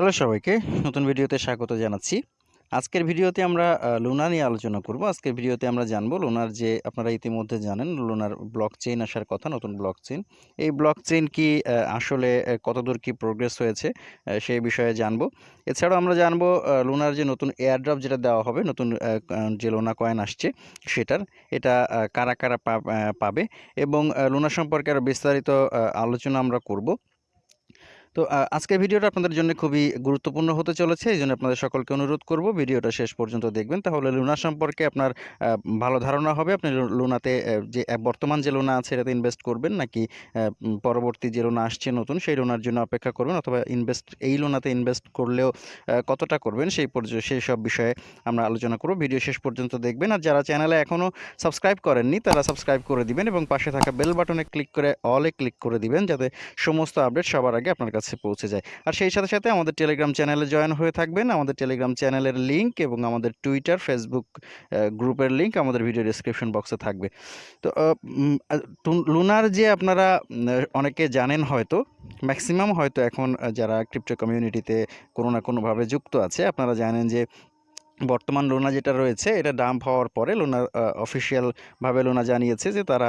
Hello সবাইকে, নতুন ভিডিওতে স্বাগত জানাচ্ছি। আজকের ভিডিওতে আমরা লুনা নিয়ে আলোচনা করব। আজকের ভিডিওতে আমরা জানব লুনার যে, আপনারা ইতিমধ্যে জানেন লুনার ব্লক চেইন আসার কথা, নতুন ব্লক চেইন এই ব্লক চেইন কি আসলে কতদূর কি প্রোগ্রেস হয়েছে সেই বিষয়ে জানব। এছাড়াও আমরা জানব লুনার যে নতুন এয়ারড্রপ যেটা দেওয়া হবে, নতুন যে লোনা কয়েন আসছে, সেটার, এটা কারা কারা পাবে। এবং লুনা সম্পর্কে আরও বিস্তারিত আলোচনা আমরা করব। তো আজকের ভিডিওটা আপনাদের জন্য খুবই গুরুত্বপূর্ণ হতে চলেছে, এই জন্য আপনাদের সকলকে অনুরোধ করব ভিডিওটা শেষ পর্যন্ত দেখবেন। তাহলে লুনা সম্পর্কে আপনার ভালো ধারণা হবে। আপনি লুনাতে যে বর্তমান যে লোনা আছে এটাতে ইনভেস্ট করবেন নাকি পরবর্তী যে লোনা আসছে নতুন সেই লোনার জন্য অপেক্ষা করবেন অথবা ইনভেস্ট এই লোনাতে ইনভেস্ট করলেও কতটা করবেন সেই সেই সব বিষয়ে আমরা আলোচনা করব। ভিডিও শেষ পর্যন্ত দেখবেন। আর যারা চ্যানেলে এখনও সাবস্ক্রাইব করেননি, তারা সাবস্ক্রাইব করে দিবেন এবং পাশে থাকা বেল বাটনে ক্লিক করে অলে ক্লিক করে দিবেন, যাতে সমস্ত আপডেট সবার আগে আপনার পৌঁছে যায়। আর সেই সাথে সাথে আমাদের টেলিগ্রাম চ্যানেলে জয়েন হয়ে থাকবেন। আমাদের টেলিগ্রাম চ্যানেলের লিঙ্ক এবং আমাদের টুইটার ফেসবুক গ্রুপের লিঙ্ক আমাদের ভিডিও ডিসক্রিপশন বক্সে থাকবে। তো লুনার যে আপনারা অনেকে জানেন হয়তো ম্যাক্সিমাম হয়তো এখন যারা ক্রিপ্টো কমিউনিটিতে কোনো না কোনোভাবে যুক্ত আছে, আপনারা জানেন যে বর্তমান লোনা যেটা রয়েছে, এটা ডাম্প হওয়ার পরে লোনা অফিসিয়ালভাবে লোনা জানিয়েছে যে তারা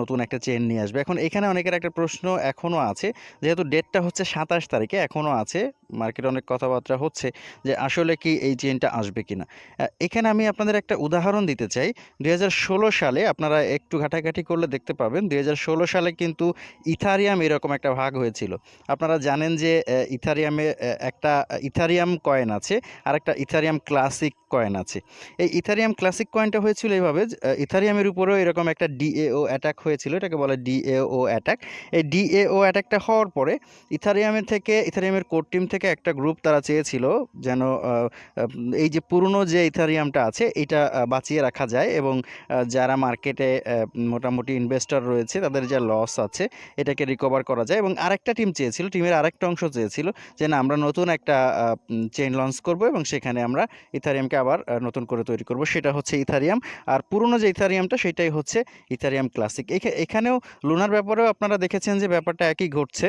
নতুন একটা চেন নিয়ে আসবে। এখন এখানে অনেকের একটা প্রশ্ন এখনও আছে, যেহেতু ডেটটা হচ্ছে সাতাশ তারিখে এখনও আছে মার্কেটে অনেক কথাবার্তা হচ্ছে যে আসলে কি এই চেনটা আসবে কিনা। আহ, এখানে আমি আপনাদের একটা উদাহরণ দিতে চাই। দুই হাজার ষোলো সালে আপনারা একটু ঘাটাঘাটি করলে দেখতে পাবেন দু হাজার ষোলো সালে কিন্তু ইথারিয়াম এরকম একটা ভাগ হয়েছিল। আপনারা জানেন যে ইথারিয়ামে একটা ইথারিয়াম কয়েন আছে আর একটা ইথারিয়াম ক্লাসিক কয়েন আছে। এই ইথারিয়াম ক্লাসিক কয়েনটা হয়েছিল এইভাবে ইথারিয়ামের উপরেও এরকম একটা ডিএও অ্যাটাক হয়েছিল এটাকে বলে ডিএও অ্যাটাক। এই ডিএও অ্যাটাকটা হওয়ার পরে ইথারিয়ামের থেকে ইথারিয়ামের কোর টিম থেকে একটা গ্রুপ তারা চেয়েছিল যেন এই যে পুরনো যে ইথারিয়ামটা আছে, এটা বাঁচিয়ে রাখা যায় এবং যারা মার্কেটে মোটামুটি ইনভেস্টর রয়েছে, তাদের যা লস আছে, এটাকে রিকভার করা যায় এবং আরেকটা টিম চেয়েছিল টিমের আরেকটা অংশ চেয়েছিল যে না, আমরা নতুন একটা চেইন লঞ্চ করব এবং সেখানে আমরা ইথারিয়ামকে আবার নতুন করে তৈরি করব। সেটা হচ্ছে ইথারিয়াম। আর পুরনো যে ইথারিয়ামটা, সেটাই হচ্ছে ইথারিয়াম ক্লাসিক এখানেও লুনার ব্যাপারেও আপনারা দেখেছেন যে ব্যাপারটা একই ঘটছে।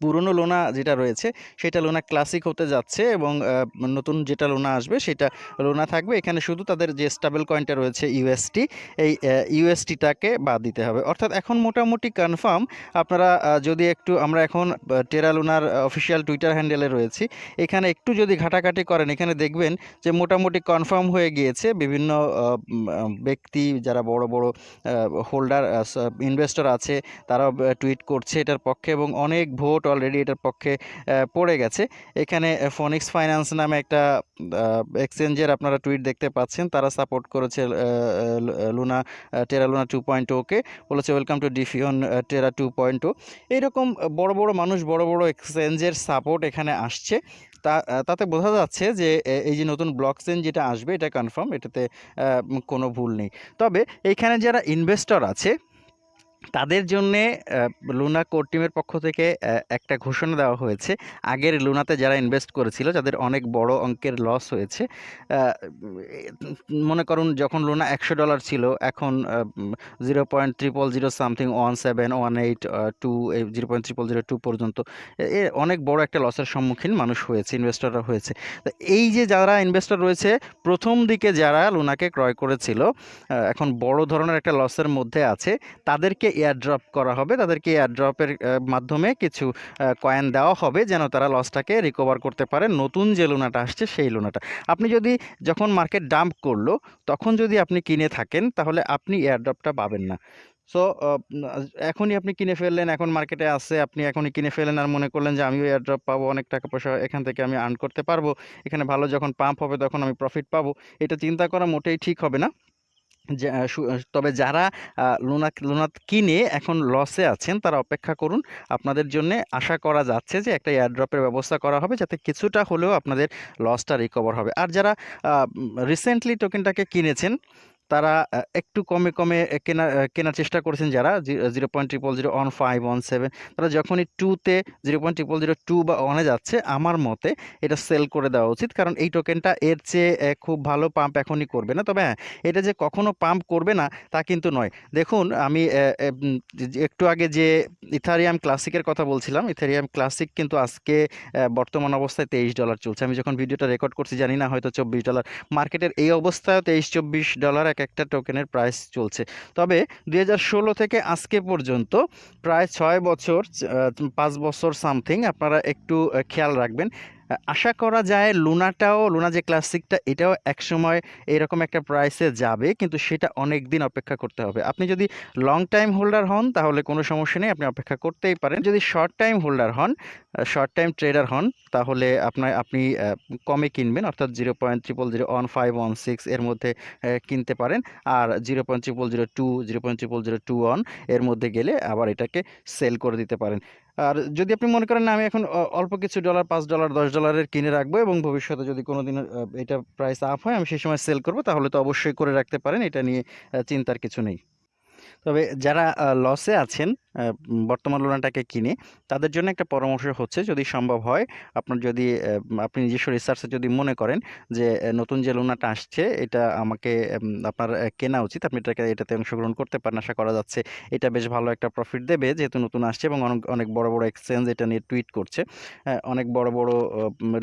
পুরনো লোনা যেটা রয়েছে, সেটা লোনা ক্লাসিক হতে যাচ্ছে এবং নতুন যেটা লোনা আসবে সেটা লোনা থাকবে। এখানে শুধু তাদের যে স্টেবল কয়েনটা রয়েছে ইউএসটি এই ইউএসটিটাকে বাদ দিতে হবে। অর্থাৎ এখন মোটামুটি কনফার্ম আপনারা যদি একটু, আমরা এখন টেরা লোনার অফিসিয়াল টুইটার হ্যান্ডেলে রয়েছি, এখানে একটু যদি ঘাটাঘাটি করেন, এখানে দেখবেন যে মোটামুটি কনফার্ম হয়ে গিয়েছে বিভিন্ন ব্যক্তি, যারা বড় বড় হোল্ডার ইনভেস্টর আছে তারা টুইট করছে এটার পক্ষে এবং অনেক ভোট অলরেডি এটার পক্ষে পড়ে গেছে। এখানে ফনিক্স ফাইন্যান্স নামে একটা এক্সচেঞ্জের আপনারা টুইট দেখতে পাচ্ছেন। তারা সাপোর্ট করেছে লুনা টেরা লুনা টু পয়েন্ট ওকে বলেছে ওয়েলকাম টু ডিফিওন টেরা টু পয়েন্ট ও এইরকম বড় বড় মানুষ, বড় বড় এক্সচেঞ্জের সাপোর্ট এখানে আসছে। তা তাতে বোঝা যাচ্ছে যে এই যে নতুন ব্লক চেন যেটা আসবে, এটা কনফার্ম এটাতে কোনো ভুল নেই। তবে এইখানে যারা ইনভেস্টর আছে তাদের জন্যে লুনা কোর টিমের পক্ষ থেকে একটা ঘোষণা দেওয়া হয়েছে। আগের লুনাতে যারা ইনভেস্ট করেছিল, যাদের অনেক বড় অঙ্কের লস হয়েছে মনে করুন যখন লুনা একশো ডলার ছিল, এখন zero point triple zero something one seven one eight two zero point triple zero two পর্যন্ত, এ- অনেক বড় একটা লসের সম্মুখীন মানুষ হয়েছে ইনভেস্টররা হয়েছে। তো এই যে যারা ইনভেস্টর রয়েছে, প্রথম দিকে যারা লুনাকে ক্রয় করেছিল এখন বড় ধরনের একটা লসের মধ্যে আছে, তাদেরকে এয়ারড্রপ করা হবে। তাদেরকে এয়ারড্রপের মাধ্যমে কিছু কয়েন দেওয়া হবে যেন তারা লসটাকে রিকভার করতে পারে। নতুন যে লোনাটা আসছে সেই লোনাটা। আপনি যদি যখন মার্কেট ডাম্প করল, তখন যদি আপনি কিনে থাকেন, তাহলে আপনি এয়ারড্রপটা পাবেন না। সো এখনই আপনি কিনে ফেললেন, এখন মার্কেটে আছে, আপনি এখনই কিনে ফেললেন আর মনে করলেন যে আমিও এয়ারড্রপ পাবো, অনেক টাকা পয়সা এখান থেকে আমি আর্ন করতে পারব। এখানে ভালো যখন পাম্প হবে, তখন আমি প্রফিট পাবো। এটা চিন্তা করা মোটেই ঠিক হবে না। তবে যারা লোনা লুনা কিনে এখন লসে আছেন, তারা অপেক্ষা করুন। আপনাদের জন্য আশা করা যাচ্ছে যে, একটা এয়ারড্রপের ব্যবস্থা করা হবে যাতে কিছুটা হলেও আপনাদের লসটা রিকভার হবে। আর যারা রিসেন্টলি টোকেনটাকে কিনেছেন তারা একটু কমে, কমে কেনা কেনার চেষ্টা করেছেন যারা জি 0.000 অন 5 অন 7 তারা যখনই টুতে zero point triple zero two বা ওয়ানে যাচ্ছে আমার মতে এটা সেল করে দেওয়া উচিত। কারণ এই টোকেনটা এর চেয়ে খুব ভালো পাম্প এখনই করবে না। তবে হ্যাঁ, এটা যে কখনো পাম্প করবে না তা কিন্তু নয়। দেখুন আমি একটু আগে যে ইথারিয়াম ক্লাসিকের কথা বলছিলাম, ইথারিয়াম ক্লাসিক কিন্তু আজকে বর্তমান অবস্থায় $23 চলছে। আমি যখন ভিডিওটা রেকর্ড করছি জানি না হয়তো $24 মার্কেটের এই অবস্থায়ও $23-24 টোকেনের প্রাইস চলছে। তবে 2016 থেকে আজকে পর্যন্ত প্রায় ছয় বছর পাঁচ বছর সামথিং আপনারা একটু খেয়াল রাখবেন। আশা করা যায় লুনাটাও লুনা যে ক্লাসিকটা এটাও একসময় এরকম একটা প্রাইসে যাবে কিন্তু সেটা অনেক দিন অপেক্ষা করতে হবে। আপনি যদি লং টাইম হোল্ডার হন তাহলে কোনো সমস্যা নেই আপনি অপেক্ষা করতেই পারেন। যদি শর্ট টাইম হোল্ডার হন, শর্ট টাইম ট্রেডার হন তাহলে আপনার আপনি কমে কিনবেন অর্থাৎ zero point triple zero one five one six এর মধ্যে কিনতে পারেন। আর zero point triple zero two zero point triple zero two ওয়ানের মধ্যে গেলে আবার এটাকে সেল করে দিতে পারেন। আর যদি আপনি মনে করেন না আমি এখন অল্প কিছু ডলার পাঁচ ডলার দশ ডলারের কিনে রাখব এবং ভবিষ্যতে যদি কোনো দিন এটা প্রাইস আপ হয়, আমি সেই সময় সেল করব, তাহলে তো অবশ্যই করে রাখতে পারেন। এটা নিয়ে চিন্তার কিছু নেই। তবে যারা লসে আছেন বর্তমান লুনাটাকে কিনে তাদের জন্য একটা পরামর্শ হচ্ছে যদি সম্ভব হয় আপনার যদি আপনি নিজস্ব রিসার্চে যদি মনে করেন যে নতুন যে লুনাটা আসছে এটা আমাকে আপনার কেনা উচিত। আপনি এটাকে এটাতে অংশগ্রহণ করতে পারেন। আশা করা যাচ্ছে এটা বেশ ভালো একটা প্রফিট দেবে যেহেতু নতুন আসছে এবং অনেক অনেক বড়, বড় এক্সচেঞ্জ এটা নিয়ে টুইট করছে। অনেক বড়, বড়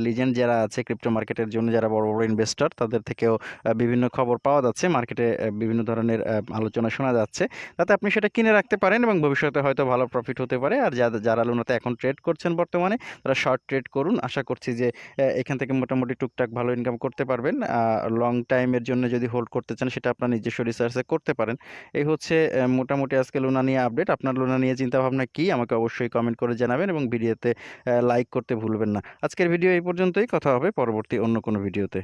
লিজেন্ড যারা আছে ক্রিপ্টো মার্কেটের জন্য যারা বড়, বড় ইনভেস্টর তাদের থেকেও বিভিন্ন খবর পাওয়া যাচ্ছে। মার্কেটে বিভিন্ন ধরনের আলোচনা শোনা যাচ্ছে। তাতে আপনি সেটা কিনে রাখতে পারেন এবং ভবিষ্যতে হয়তো ভালো প্রফিট হতে পারে। আর যারা যারা লুনাতে এখন ট্রেড করছেন বর্তমানে, তারা শর্ট ট্রেড করুন। আশা করছি যে এখান থেকে মোটামুটি টুকটাক ভালো ইনকাম করতে পারবেন। লং টাইমের জন্য যদি হোল্ড করতে চান, সেটা আপনার নিজস্ব রিসার্চে করতে পারেন। এই হচ্ছে মোটামুটি আজকে লোনা নিয়ে আপডেট। আপনার লোনা নিয়ে চিন্তাভাবনা কি, আমাকে অবশ্যই কমেন্ট করে জানাবেন এবং ভিডিওতে লাইক করতে ভুলবেন না। আজকের ভিডিও এই পর্যন্তই। কথা হবে পরবর্তী অন্য কোনো ভিডিওতে।